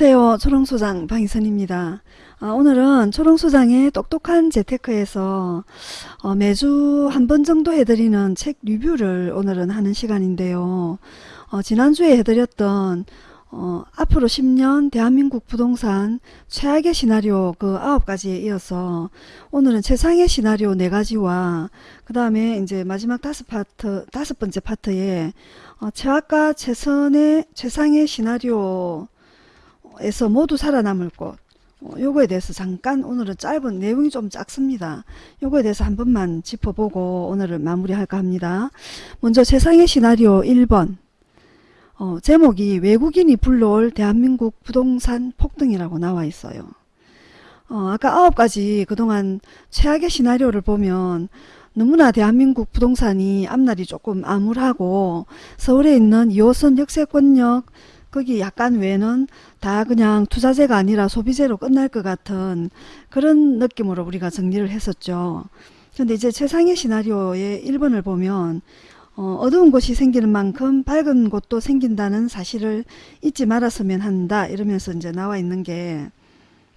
안녕하세요. 초롱소장 방희선입니다. 아, 오늘은 초롱소장의 똑똑한 재테크에서 어, 매주 한 번 정도 해드리는 책 리뷰를 오늘은 하는 시간인데요. 어, 지난주에 해드렸던 어, 앞으로 10년 대한민국 부동산 최악의 시나리오 그 9가지에 이어서 오늘은 최상의 시나리오 4가지와 그 다음에 이제 마지막 다섯 파트, 다섯 번째 파트에 어, 최악과 최선의 최상의 시나리오 에서 모두 살아남을 곳 어, 요거에 대해서 잠깐 오늘은 짧은 내용이 좀 작습니다. 요거에 대해서 한 번만 짚어보고 오늘을 마무리할까 합니다. 먼저 세상의 시나리오 1번 어, 제목이 외국인이 불러올 대한민국 부동산 폭등이라고 나와 있어요. 어, 아까 아홉 가지 그동안 최악의 시나리오를 보면 너무나 대한민국 부동산이 앞날이 조금 암울하고 서울에 있는 2호선 역세권역 거기 약간 외는 다 그냥 투자재가 아니라 소비재로 끝날 것 같은 그런 느낌으로 우리가 정리를 했었죠. 근데 이제 최상의 시나리오의 1번을 보면 어, 두운 곳이 생기는 만큼 밝은 곳도 생긴다는 사실을 잊지 말았으면 한다 이러면서 이제 나와 있는 게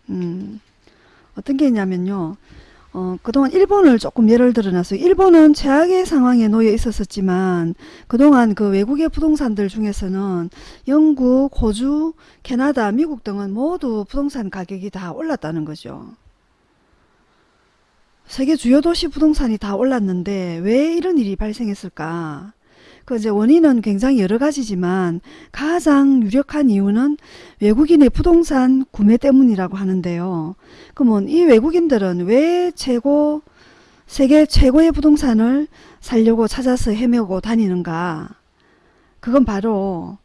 음, 어떤 게 있냐면요. 어, 그동안 일본을 조금 예를 들어놨어요. 일본은 최악의 상황에 놓여 있었지만 그동안 그 외국의 부동산들 중에서는 영국, 호주, 캐나다, 미국 등은 모두 부동산 가격이 다 올랐다는 거죠. 세계 주요 도시 부동산이 다 올랐는데 왜 이런 일이 발생했을까? 그 이제 원인은 굉장히 여러 가지지만 가장 유력한 이유는 외국인의 부동산 구매 때문이라고 하는데요. 그러면 이 외국인들은 왜 최고 세계 최고의 부동산을 살려고 찾아서 헤매고 다니는가? 그건 바로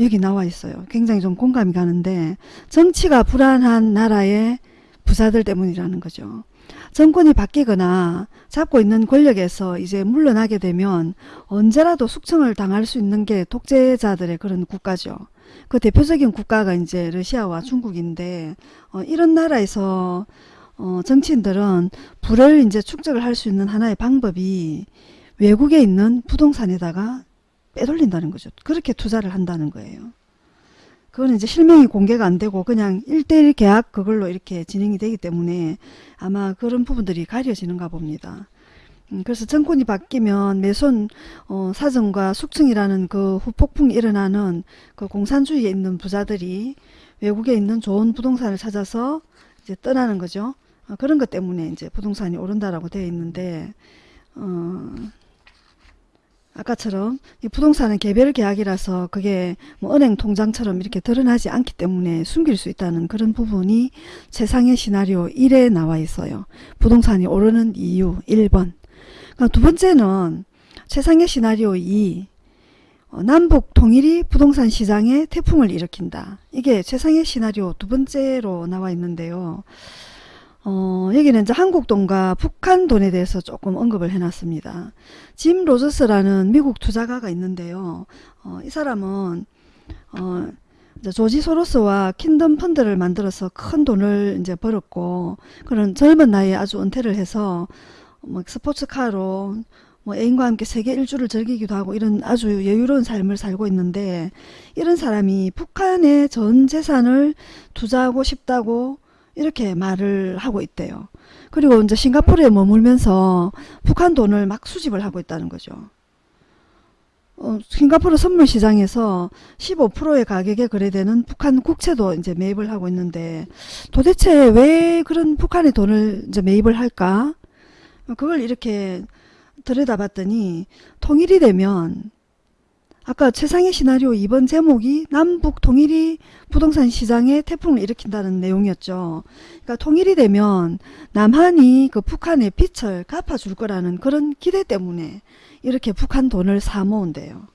여기 나와 있어요. 굉장히 좀 공감이 가는데 정치가 불안한 나라의 부자들 때문이라는 거죠. 정권이 바뀌거나 잡고 있는 권력에서 이제 물러나게 되면 언제라도 숙청을 당할 수 있는 게 독재자들의 그런 국가죠. 그 대표적인 국가가 이제 러시아와 중국인데 어, 이런 나라에서 어, 정치인들은 부를 이제 축적을 할 수 있는 하나의 방법이 외국에 있는 부동산에다가 빼돌린다는 거죠. 그렇게 투자를 한다는 거예요. 그거는 이제 실명이 공개가 안 되고 그냥 1대1 계약 그걸로 이렇게 진행이 되기 때문에 아마 그런 부분들이 가려지는가 봅니다. 음, 그래서 정권이 바뀌면 매손 어, 사정과 숙청이라는 그 후폭풍이 일어나는 그 공산주의에 있는 부자들이 외국에 있는 좋은 부동산을 찾아서 이제 떠나는 거죠. 어, 그런 것 때문에 이제 부동산이 오른다라고 되어 있는데 어, 아까처럼 이 부동산은 개별 계약이라서 그게 뭐 은행 통장처럼 이렇게 드러나지 않기 때문에 숨길 수 있다는 그런 부분이 최상의 시나리오 1에 나와 있어요. 부동산이 오르는 이유 1번 그러니까 두 번째는 최상의 시나리오 2 어, 남북 통일이 부동산 시장에 태풍을 일으킨다. 이게 최상의 시나리오 두 번째로 나와 있는데요. 어, 여기는 이제 한국 돈과 북한 돈에 대해서 조금 언급을 해놨습니다. 짐 로저스라는 미국 투자가가 있는데요. 어, 이 사람은 어, 조지 소로스와 킨덤 펀드를 만들어서 큰 돈을 이제 벌었고 그런 젊은 나이에 아주 은퇴를 해서 뭐 스포츠카로 뭐 애인과 함께 세계 일주를 즐기기도 하고 이런 아주 여유로운 삶을 살고 있는데 이런 사람이 북한의 전 재산을 투자하고 싶다고 이렇게 말을 하고 있대요. 그리고 이제 싱가포르에 머물면서 북한 돈을 막 수집을 하고 있다는 거죠. 어, 싱가포르 선물 시장에서 15%의 가격에 거래되는 북한 국채도 이제 매입을 하고 있는데 도대체 왜 그런 북한의 돈을 이제 매입을 할까? 그걸 이렇게 들여다봤더니 통일이 되면 아까 최상의 시나리오 2번 제목이 남북 통일이 부동산 시장에 태풍을 일으킨다는 내용이었죠. 그러니까 통일이 되면 남한이 그 북한의 빚을 갚아줄 거라는 그런 기대 때문에 이렇게 북한 돈을 사 모은대요.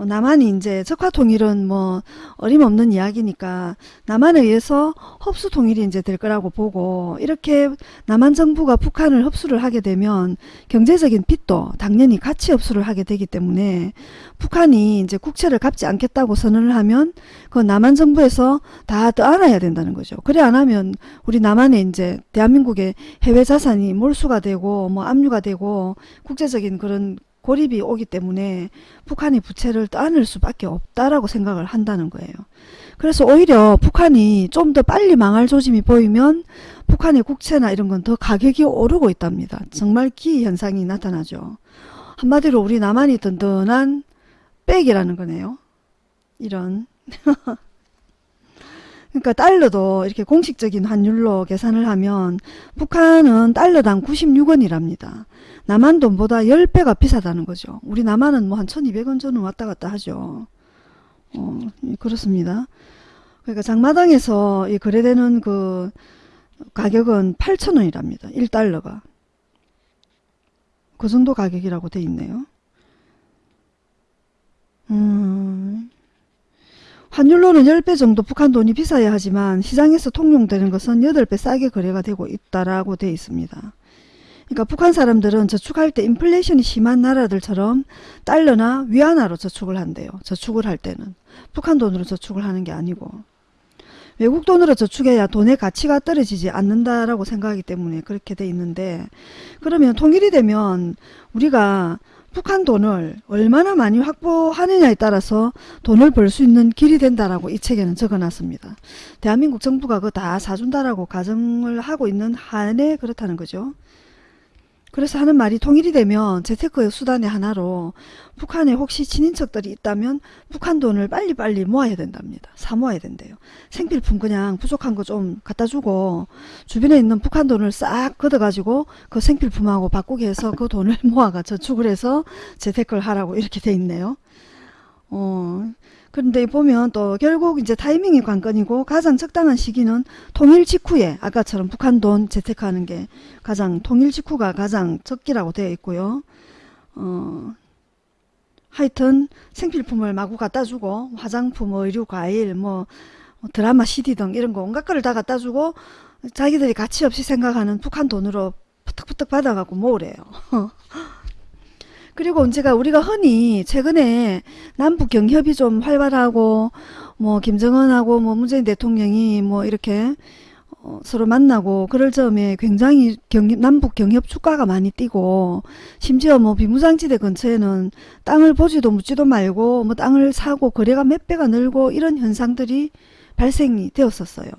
어, 남한이 이제 적화 통일은 뭐 어림없는 이야기니까 남한에 의해서 흡수 통일이 이제 될 거라고 보고 이렇게 남한 정부가 북한을 흡수를 하게 되면 경제적인 빚도 당연히 같이 흡수를 하게 되기 때문에 북한이 이제 국채를 갚지 않겠다고 선언을 하면 그 남한 정부에서 다 떠안아야 된다는 거죠. 그래 안 하면 우리 남한에 이제 대한민국의 해외 자산이 몰수가 되고 뭐 압류가 되고 국제적인 그런 고립이 오기 때문에 북한이 부채를 떠안을 수밖에 없다라고 생각을 한다는 거예요. 그래서 오히려 북한이 좀 더 빨리 망할 조짐이 보이면 북한의 국채나 이런 건 더 가격이 오르고 있답니다. 정말 기현상이 나타나죠. 한마디로 우리 남한이 든든한 백이라는 거네요. 이런 그러니까 달러도 이렇게 공식적인 환율로 계산을 하면 북한은 달러당 96원이랍니다. 남한 돈보다 10배가 비싸다는 거죠. 우리 남한은 뭐 한 1200원 전후 왔다 갔다 하죠. 어, 그렇습니다. 그러니까 장마당에서 이 거래되는 그 가격은 8,000원이랍니다. 1달러가. 그 정도 가격이라고 돼 있네요. 음, 환율로는 10배 정도 북한 돈이 비싸야 하지만 시장에서 통용되는 것은 8배 싸게 거래가 되고 있다라고 돼 있습니다. 그러니까 북한 사람들은 저축할 때 인플레이션이 심한 나라들처럼 달러나 위안화로 저축을 한대요. 저축을 할 때는. 북한 돈으로 저축을 하는 게 아니고. 외국 돈으로 저축해야 돈의 가치가 떨어지지 않는다라고 생각하기 때문에 그렇게 돼 있는데 그러면 통일이 되면 우리가 북한 돈을 얼마나 많이 확보하느냐에 따라서 돈을 벌 수 있는 길이 된다라고 이 책에는 적어놨습니다. 대한민국 정부가 그거 다 사준다라고 가정을 하고 있는 한에 그렇다는 거죠. 그래서 하는 말이 통일이 되면 재테크의 수단의 하나로 북한에 혹시 친인척들이 있다면 북한 돈을 빨리빨리 모아야 된답니다. 사 모아야 된대요. 생필품 그냥 부족한 거 좀 갖다 주고 주변에 있는 북한 돈을 싹 걷어가지고 그 생필품하고 바꾸게 해서 그 돈을 모아가 저축을 해서 재테크를 하라고 이렇게 돼 있네요. 어, 그런데 보면 또 결국 이제 타이밍이 관건이고 가장 적당한 시기는 통일 직후에 아까처럼 북한 돈 재테크하는 게 가장 통일 직후가 가장 적기라고 되어 있고요. 어, 하여튼 생필품을 마구 갖다 주고 화장품, 의류, 과일, 뭐 드라마 CD 등 이런 거 온갖 거를 다 갖다 주고 자기들이 가치 없이 생각하는 북한 돈으로 푸득푸득 받아갖고 모으래요. 그리고 언제가 우리가 흔히 최근에 남북 경협이 좀 활발하고 뭐 김정은하고 뭐 문재인 대통령이 뭐 이렇게 어, 서로 만나고 그럴 점에 굉장히 경협, 남북 경협 주가가 많이 뛰고 심지어 뭐 비무장지대 근처에는 땅을 보지도 묻지도 말고 뭐 땅을 사고 거래가 몇 배가 늘고 이런 현상들이 발생이 되었었어요.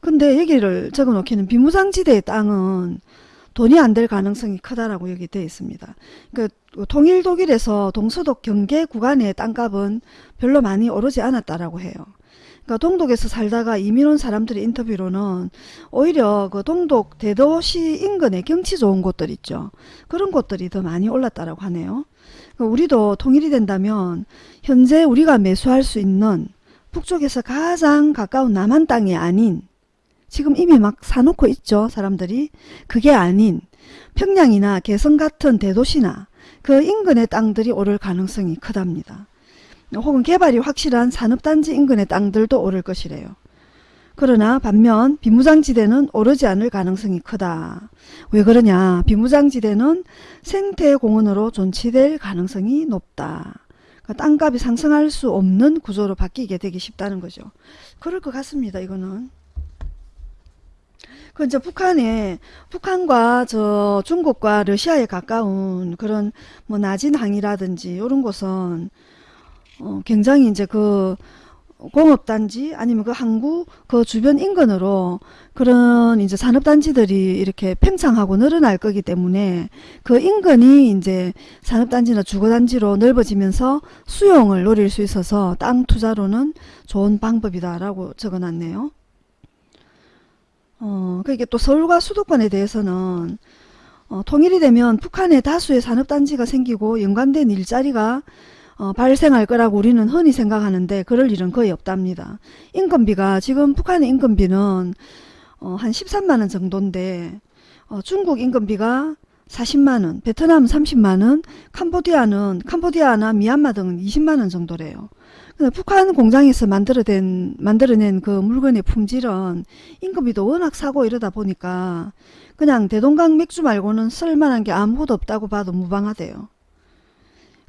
근데 여기를 적어 놓기는 비무장지대의 땅은 돈이 안 될 가능성이 크다라고 여기 되어 있습니다. 그러니까 통일 독일에서 동서독 경계 구간의 땅값은 별로 많이 오르지 않았다라고 해요. 그러니까 동독에서 살다가 이민 온 사람들의 인터뷰로는 오히려 그 동독 대도시 인근의 경치 좋은 곳들 있죠. 그런 곳들이 더 많이 올랐다라고 하네요. 그러니까 우리도 통일이 된다면 현재 우리가 매수할 수 있는 북쪽에서 가장 가까운 남한 땅이 아닌 지금 이미 막 사놓고 있죠 사람들이 그게 아닌 평양이나 개성 같은 대도시나 그 인근의 땅들이 오를 가능성이 크답니다. 혹은 개발이 확실한 산업단지 인근의 땅들도 오를 것이래요. 그러나 반면 비무장지대는 오르지 않을 가능성이 크다. 왜 그러냐 비무장지대는 생태공원으로 존치될 가능성이 높다. 그러니까 땅값이 상승할 수 없는 구조로 바뀌게 되기 쉽다는 거죠. 그럴 것 같습니다. 이거는. 그 이제 북한에 북한과 저 중국과 러시아에 가까운 그런 뭐 낮은 항이라든지 이런 곳은 어 굉장히 이제 그 공업단지 아니면 그 항구 그 주변 인근으로 그런 이제 산업단지들이 이렇게 팽창하고 늘어날 거기 때문에 그 인근이 이제 산업단지나 주거단지로 넓어지면서 수용을 노릴 수 있어서 땅 투자로는 좋은 방법이다라고 적어놨네요. 어, 그게 또 서울과 수도권에 대해서는 어, 통일이 되면 북한에 다수의 산업단지가 생기고 연관된 일자리가 어, 발생할 거라고 우리는 흔히 생각하는데 그럴 일은 거의 없답니다. 인건비가 지금 북한의 인건비는 어, 한 13만원 정도인데 어, 중국 인건비가 40만원, 베트남 30만원, 캄보디아는 캄보디아나 미얀마 등은 20만원 정도래요. 북한 공장에서 만들어낸, 만들어낸 그 물건의 품질은 임금비도 워낙 사고 이러다 보니까 그냥 대동강 맥주 말고는 쓸만한 게 아무것도 없다고 봐도 무방하대요.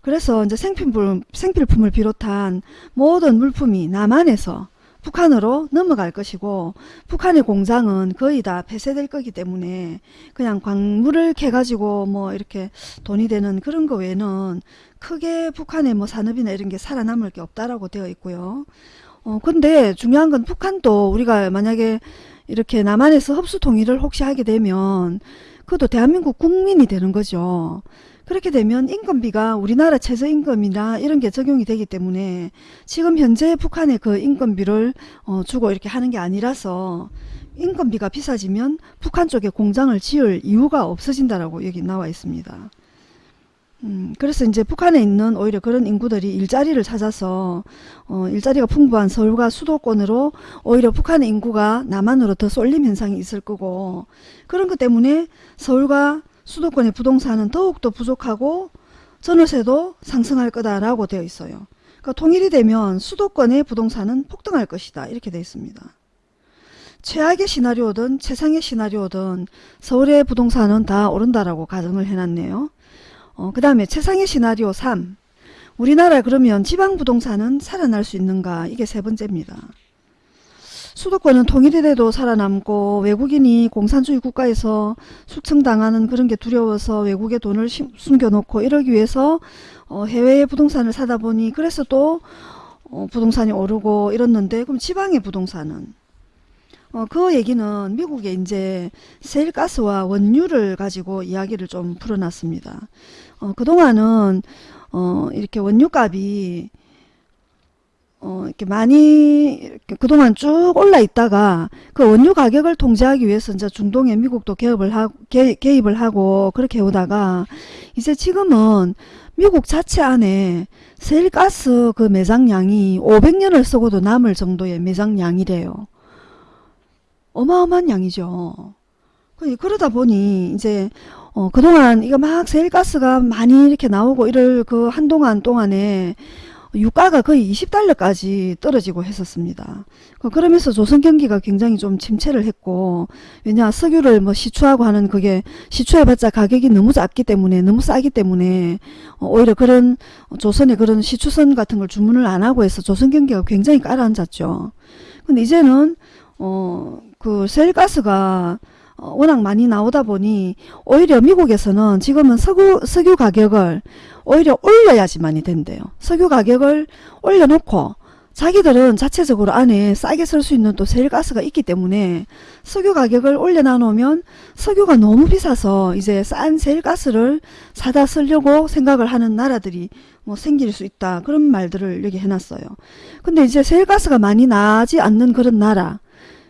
그래서 이제 생필품, 생필품을 비롯한 모든 물품이 남한에서 북한으로 넘어갈 것이고 북한의 공장은 거의 다 폐쇄될 거기 때문에 그냥 광물을 캐가지고 뭐 이렇게 돈이 되는 그런 거 외에는 크게 북한의 뭐 산업이나 이런 게 살아남을 게 없다라고 되어 있고요. 어 근데 중요한 건 북한도 우리가 만약에 이렇게 남한에서 흡수 통일을 혹시 하게 되면 그것도 대한민국 국민이 되는 거죠. 그렇게 되면 인건비가 우리나라 최저임금이나 이런 게 적용이 되기 때문에 지금 현재 북한의 그 인건비를 어, 주고 이렇게 하는 게 아니라서 인건비가 비싸지면 북한 쪽에 공장을 지을 이유가 없어진다라고 여기 나와 있습니다. 음, 그래서 이제 북한에 있는 오히려 그런 인구들이 일자리를 찾아서 어, 일자리가 풍부한 서울과 수도권으로 오히려 북한의 인구가 남한으로 더 쏠림 현상이 있을 거고 그런 것 때문에 서울과 수도권의 부동산은 더욱더 부족하고 전월세도 상승할 거다라고 되어 있어요. 그러니까 통일이 되면 수도권의 부동산은 폭등할 것이다 이렇게 되어 있습니다. 최악의 시나리오든 최상의 시나리오든 서울의 부동산은 다 오른다라고 가정을 해놨네요. 어, 그 다음에 최상의 시나리오 3 우리나라 그러면 지방 부동산은 살아날 수 있는가 이게 세 번째입니다. 수도권은 통일이 돼도 살아남고 외국인이 공산주의 국가에서 숙청당하는 그런 게 두려워서 외국에 돈을 숨겨놓고 이러기 위해서 어, 해외의 부동산을 사다 보니 그래서 또 어, 부동산이 오르고 이렇는데 그럼 지방의 부동산은 어, 그 얘기는 미국에 이제 세일가스와 원유를 가지고 이야기를 좀 풀어놨습니다. 어, 그동안은 어, 이렇게 원유값이 어, 이렇게 많이 이렇게 그동안 쭉 올라 있다가 그 원유 가격을 통제하기 위해서 이제 중동에 미국도 개입을 하고 개, 개입을 하고 그렇게 오다가 이제 지금은 미국 자체 안에 세일가스 그 매장량이 500년을 쓰고도 남을 정도의 매장량이래요. 어마어마한 양이죠. 그, 그러다 보니 이제 어, 그동안 이거 막 세일가스가 많이 이렇게 나오고 이럴 그 한동안 동안에 유가가 거의 20달러까지 떨어지고 했었습니다. 그 그러면서 조선 경기가 굉장히 좀 침체를 했고 왜냐 석유를 뭐 시추하고 하는 그게 시추해봤자 가격이 너무 작기 때문에 너무 싸기 때문에 어, 오히려 그런 조선의 그런 시추선 같은 걸 주문을 안 하고 해서 조선 경기가 굉장히 깔아앉았죠. 근데 이제는 어그 셀가스가 어, 워낙 많이 나오다 보니 오히려 미국에서는 지금은 석유, 석유 가격을 오히려 올려야지만이 된대요. 석유 가격을 올려놓고 자기들은 자체적으로 안에 싸게 쓸 수 있는 또 세일가스가 있기 때문에 석유 가격을 올려놔 놓으면 석유가 너무 비싸서 이제 싼 세일가스를 사다 쓰려고 생각을 하는 나라들이 뭐 생길 수 있다 그런 말들을 여기 해놨어요. 근데 이제 세일가스가 많이 나지 않는 그런 나라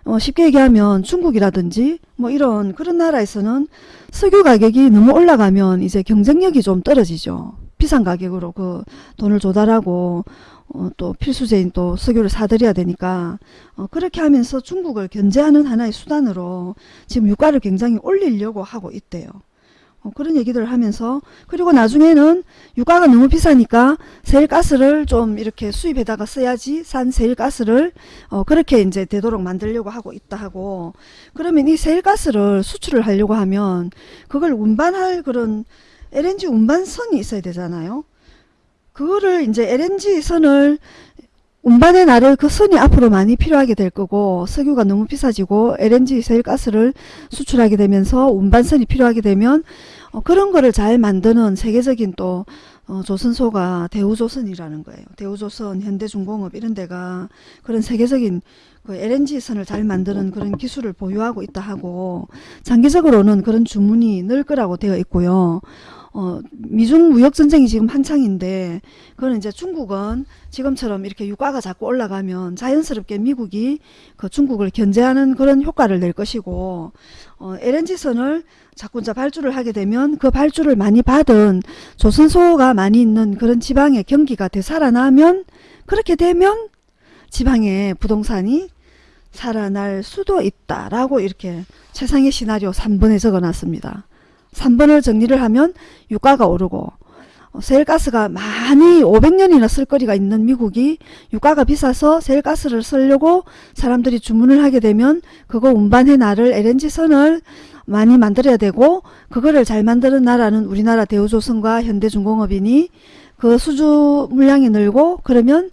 어, 쉽게 얘기하면 중국이라든지 뭐 이런 그런 나라에서는 석유 가격이 너무 올라가면 이제 경쟁력이 좀 떨어지죠. 비싼 가격으로 그 돈을 조달하고 어, 또 필수제인 또 석유를 사들여야 되니까 어, 그렇게 하면서 중국을 견제하는 하나의 수단으로 지금 유가를 굉장히 올리려고 하고 있대요. 어, 그런 얘기들을 하면서 그리고 나중에는 유가가 너무 비싸니까 세일가스를 좀 이렇게 수입에다가 써야지 산 세일가스를 어, 그렇게 이제 되도록 만들려고 하고 있다 하고 그러면 이 세일가스를 수출을 하려고 하면 그걸 운반할 그런 LNG 운반선이 있어야 되잖아요. 그거를 이제 LNG 선을 운반의 날을 그 선이 앞으로 많이 필요하게 될 거고 석유가 너무 비싸지고 LNG 세일가스를 수출하게 되면서 운반선이 필요하게 되면 어, 그런 거를 잘 만드는 세계적인 또 어, 조선소가 대우조선이라는 거예요. 대우조선, 현대중공업 이런 데가 그런 세계적인 그 LNG선을 잘 만드는 그런 기술을 보유하고 있다 하고 장기적으로는 그런 주문이 늘 거라고 되어 있고요. 어, 미중 무역 전쟁이 지금 한창인데 그거는 이제 중국은 지금처럼 이렇게 유가가 자꾸 올라가면 자연스럽게 미국이 그 중국을 견제하는 그런 효과를 낼 것이고 어, LNG선을 자꾸 이제 발주를 하게 되면 그 발주를 많이 받은 조선소가 많이 있는 그런 지방의 경기가 되살아나면 그렇게 되면 지방의 부동산이 살아날 수도 있다라고 이렇게 최상의 시나리오 3번에 적어놨습니다. 3번을 정리를 하면 유가가 오르고 어, 세일가스가 많이 500년이나 쓸 거리가 있는 미국이 유가가 비싸서 세일가스를 쓰려고 사람들이 주문을 하게 되면 그거 운반해 나를 LNG선을 많이 만들어야 되고 그거를 잘 만드는 나라는 우리나라 대우조선과 현대중공업이니 그 수주 물량이 늘고 그러면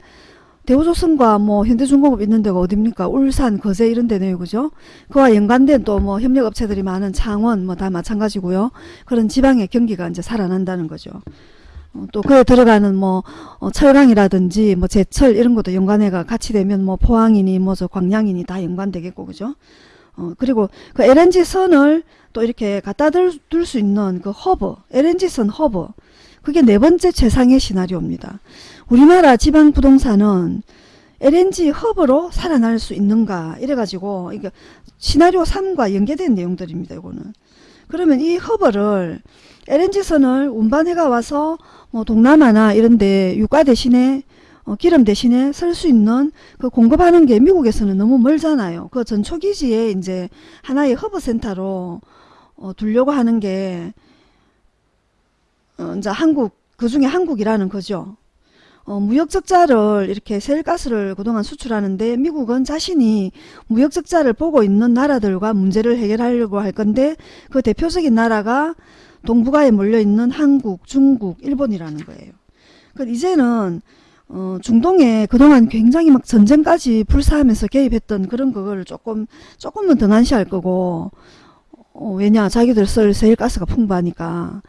대우조선과 뭐 현대중공업 있는 데가 어딥니까? 울산, 거제 이런 데네요. 그죠? 그와 연관된 또 뭐 협력업체들이 많은 창원 뭐 다 마찬가지고요. 그런 지방의 경기가 이제 살아난다는 거죠. 어, 또 그에 들어가는 뭐 어, 철강이라든지 뭐 제철 이런 것도 연관해가 같이 되면 뭐 포항이니 뭐 저 광양이니 다 연관되겠고 그죠? 어, 그리고 그 LNG 선을 또 이렇게 갖다 둘 수 있는 그 허브, LNG 선 허브 그게 네 번째 최상의 시나리오입니다. 우리나라 지방 부동산은 LNG 허브로 살아날 수 있는가 이래가지고 이게 시나리오 3과 연계된 내용들입니다. 이거는 그러면 이 허브를 LNG선을 운반해가 와서 뭐 동남아나 이런데 유가 대신에 어, 기름 대신에 쓸 수 있는 그 공급하는 게 미국에서는 너무 멀잖아요. 그 전초기지에 이제 하나의 허브 센터로 어, 두려고 하는 게 어, 이제 한국 그 중에 한국이라는 거죠. 어, 무역적자를 이렇게 셰일가스를 그동안 수출하는데 미국은 자신이 무역적자를 보고 있는 나라들과 문제를 해결하려고 할 건데 그 대표적인 나라가 동북아에 몰려있는 한국, 중국, 일본이라는 거예요. 그 이제는 어, 중동에 그동안 굉장히 막 전쟁까지 불사하면서 개입했던 그런 그거를 조금 조금은 등한시할 거고 어, 왜냐 자기들 쓸 셰일가스가 풍부하니까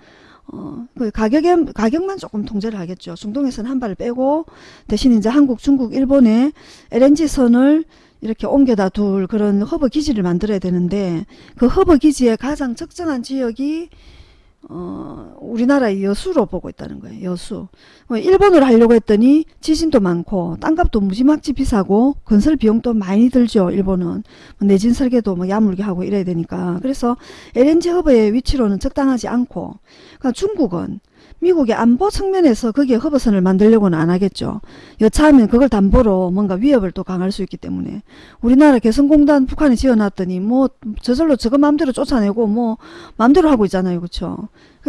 어, 그 가격에, 가격만 조금 통제를 하겠죠. 중동에서는 한 발을 빼고 대신 이제 한국, 중국, 일본에 LNG선을 이렇게 옮겨다 둘 그런 허브 기지를 만들어야 되는데 그 허브 기지의 가장 적정한 지역이 어, 우리나라의 여수로 보고 있다는 거예요. 여수. 뭐 일본으로 하려고 했더니 지진도 많고 땅값도 무지막지 비싸고 건설 비용도 많이 들죠. 일본은. 뭐 내진 설계도 뭐 야물게 하고 이래야 되니까. 그래서 LNG 허브의 위치로는 적당하지 않고 그러니까 중국은 미국의 안보 측면에서 거기에 허브선을 만들려고는 안 하겠죠. 여차하면 그걸 담보로 뭔가 위협을 또 강할 수 있기 때문에 우리나라 개성공단 북한이 지어놨더니 뭐 저절로 저거 마음대로 쫓아내고 뭐 마음대로 하고 있잖아요. 그렇죠.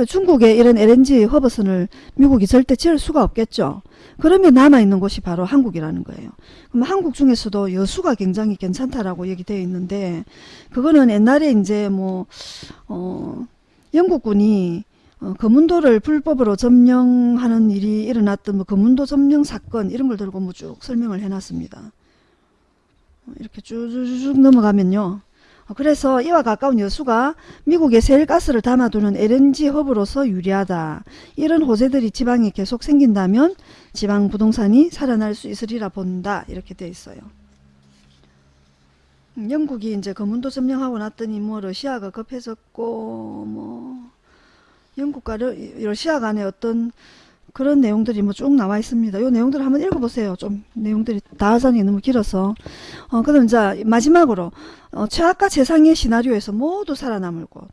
중국의 이런 LNG 허브선을 미국이 절대 지을 수가 없겠죠. 그러면 남아있는 곳이 바로 한국이라는 거예요. 그럼 한국 중에서도 여수가 굉장히 괜찮다라고 얘기되어 있는데 그거는 옛날에 이제 뭐 어, 영국군이 어, 거문도를 불법으로 점령하는 일이 일어났던 뭐 거문도 점령 사건 이런 걸 들고 뭐 쭉 설명을 해놨습니다. 어, 이렇게 쭉쭉 넘어가면요. 어, 그래서 이와 가까운 여수가 미국의 세일가스를 담아두는 LNG 허브로서 유리하다. 이런 호재들이 지방에 계속 생긴다면 지방 부동산이 살아날 수 있으리라 본다. 이렇게 돼 있어요. 음, 영국이 이제 거문도 점령하고 났더니 뭐 러시아가 급해졌고 뭐 영국과 러, 러시아 간의 어떤 그런 내용들이 뭐 쭉 나와 있습니다. 요 내용들을 한번 읽어보세요. 좀 내용들이 다하산이 너무 길어서. 어, 그럼 이제 마지막으로 어, 최악과 최상의 시나리오에서 모두 살아남을 곳.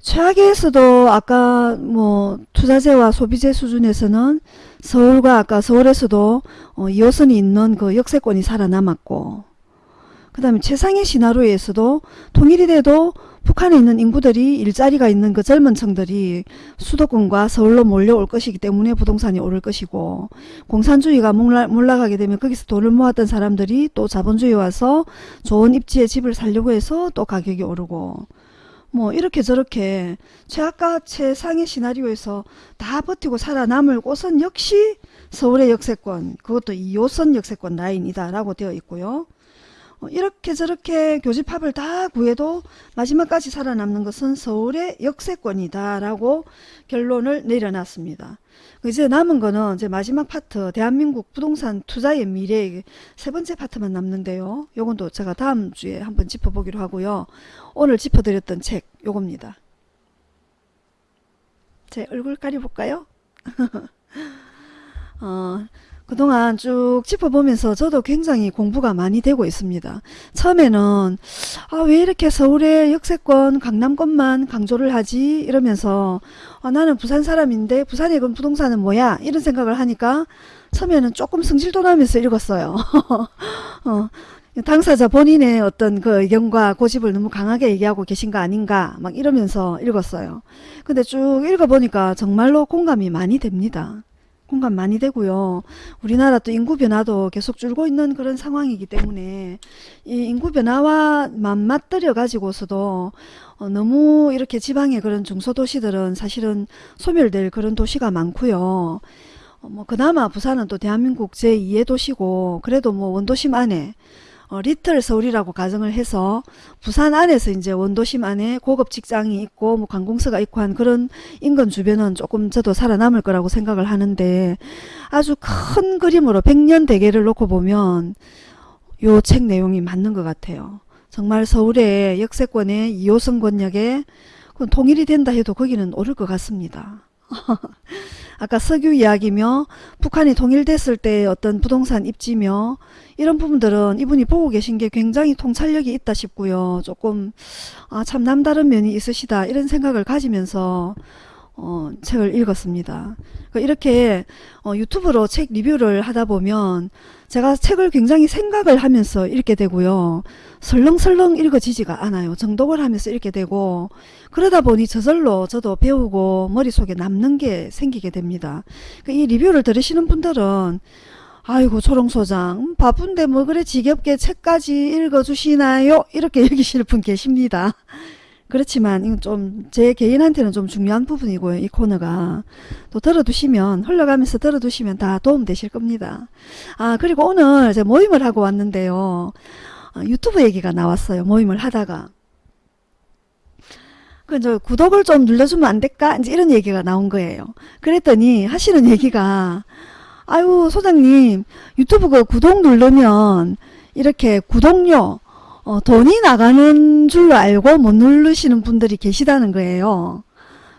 최악에서도 아까 뭐 투자재와 소비재 수준에서는 서울과 아까 서울에서도 어, 2호선이 있는 그 역세권이 살아남았고 그 다음에 최상의 시나리오에서도 통일이 돼도 북한에 있는 인구들이 일자리가 있는 그 젊은 층들이 수도권과 서울로 몰려올 것이기 때문에 부동산이 오를 것이고 공산주의가 몰라, 몰락하게 되면 거기서 돈을 모았던 사람들이 또 자본주의 와서 좋은 입지에 집을 살려고 해서 또 가격이 오르고 뭐 이렇게 저렇게 최악과 최상의 시나리오에서 다 버티고 살아남을 곳은 역시 서울의 역세권 그것도 2호선 역세권 라인이다 라고 되어 있고요. 어, 이렇게 저렇게 교집합을 다 구해도 마지막까지 살아남는 것은 서울의 역세권이다 라고 결론을 내려놨습니다. 이제 남은 거는 이제 마지막 파트 대한민국 부동산 투자의 미래 세 번째 파트만 남는데요. 요건 또 제가 다음 주에 한번 짚어보기로 하고요. 오늘 짚어드렸던 책 요겁니다. 제 얼굴 가려볼까요? 어, 그동안 쭉 짚어보면서 저도 굉장히 공부가 많이 되고 있습니다. 처음에는 아, 왜 이렇게 서울의 역세권 강남권만 강조를 하지 이러면서 아, 나는 부산 사람인데 부산의 그 부동산은 뭐야 이런 생각을 하니까 처음에는 조금 승질도 나면서 읽었어요. 어, 당사자 본인의 어떤 그 의견과 고집을 너무 강하게 얘기하고 계신 거 아닌가 막 이러면서 읽었어요. 근데 쭉 읽어보니까 정말로 공감이 많이 됩니다. 공감 많이 되고요. 우리나라 또 인구 변화도 계속 줄고 있는 그런 상황이기 때문에 이 인구 변화와 맞맞들여 가지고서도 어, 너무 이렇게 지방의 그런 중소도시들은 사실은 소멸될 그런 도시가 많고요. 어, 뭐 그나마 부산은 또 대한민국 제2의 도시고 그래도 뭐 원도심 안에 어, 리틀 서울이라고 가정을 해서 부산 안에서 이제 원도심 안에 고급 직장이 있고 뭐 관공서가 있고 한 그런 인근 주변은 조금 저도 살아남을 거라고 생각을 하는데 아주 큰 그림으로 백년 대계를 놓고 보면 요 책 내용이 맞는 것 같아요. 정말 서울의 역세권의 2호선 권역에 통일이 된다 해도 거기는 오를 것 같습니다. 아까 석유 이야기며 북한이 통일됐을 때 어떤 부동산 입지며 이런 부분들은 이분이 보고 계신 게 굉장히 통찰력이 있다 싶고요. 조금 아, 참 남다른 면이 있으시다 이런 생각을 가지면서 어, 책을 읽었습니다. 그러니까 이렇게 어, 유튜브로 책 리뷰를 하다 보면 제가 책을 굉장히 생각을 하면서 읽게 되고요. 설렁설렁 읽어지지가 않아요. 정독을 하면서 읽게 되고 그러다 보니 저절로 저도 배우고 머릿속에 남는 게 생기게 됩니다. 그이 리뷰를 들으시는 분들은 아이고 초롱소장 음, 바쁜데 뭐 그래 지겹게 책까지 읽어주시나요? 이렇게 여기실 분 계십니다. 그렇지만 이건 좀 제 개인한테는 좀 중요한 부분이고요. 이 코너가 또 들어두시면 흘러가면서 들어두시면 다 도움 되실 겁니다. 아 그리고 오늘 제가 모임을 하고 왔는데요. 아, 유튜브 얘기가 나왔어요. 모임을 하다가 그저 구독을 좀 눌러주면 안 될까? 이제 이런 얘기가 나온 거예요. 그랬더니 하시는 얘기가 아유 소장님 유튜브 그 구독 누르면 이렇게 구독료 어, 돈이 나가는 줄로 알고 못 누르시는 분들이 계시다는 거예요.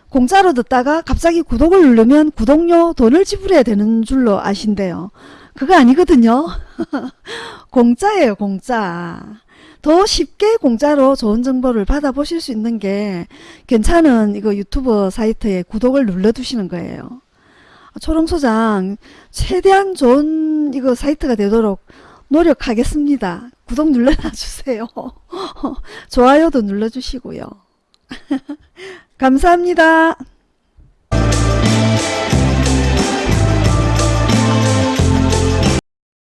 공짜로 듣다가 갑자기 구독을 누르면 구독료 돈을 지불해야 되는 줄로 아신대요. 그거 아니거든요. 공짜예요, 공짜. 더 쉽게 공짜로 좋은 정보를 받아보실 수 있는 게 괜찮은 이거 유튜브 사이트에 구독을 눌러두시는 거예요. 초롱소장 최대한 좋은 이거 사이트가 되도록 노력하겠습니다. 구독 눌러주세요. 좋아요도 눌러주시고요. 감사합니다.